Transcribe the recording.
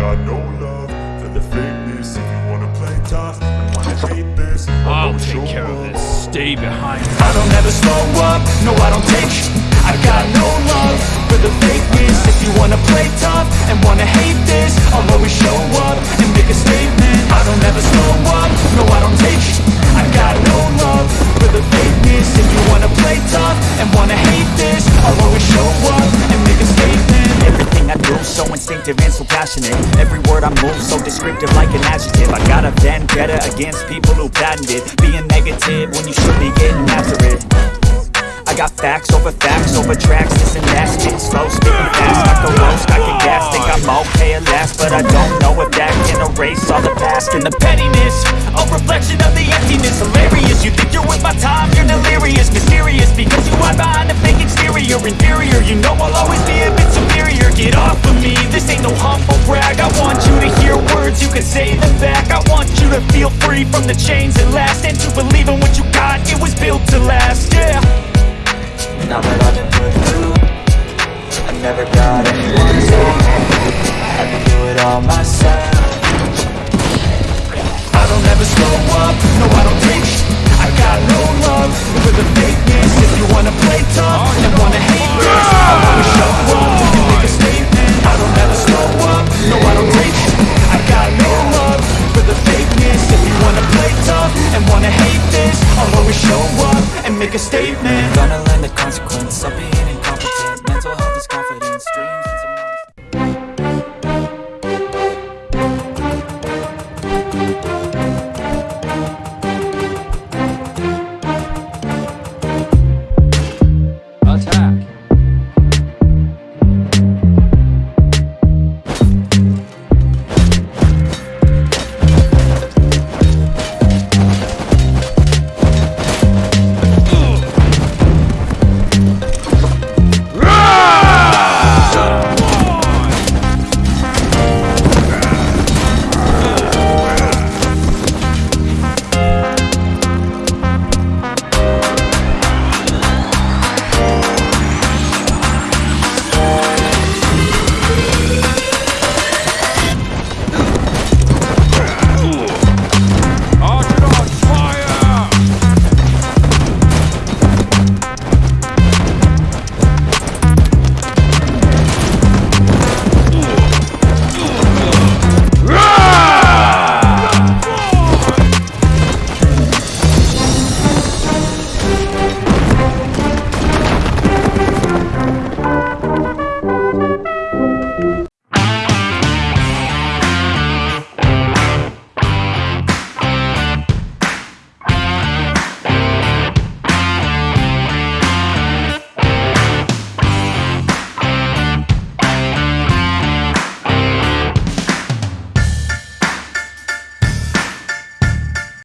got no love for the fakeness. If you wanna play tough and wanna hate this I'll take show care of this. Stay behind. I don't ever slow up, no I don't take I got no love for the fakeness. If you wanna play tough and wanna hate this I'll always show up and make a word I move so descriptive like an adjective. I got a vendetta against people who patented Being negative when you should be getting after it. I got facts over facts over tracks This and that, spit slow, spitting fast I can roast, I can gas, think I'm okay at last But I don't know if that can erase all the past And the pettiness, a reflection of the emptiness words, say them back. I want you to feel free from the chains at last. And to believe in what you got, it was incompetent. Mental health is confidence, dreams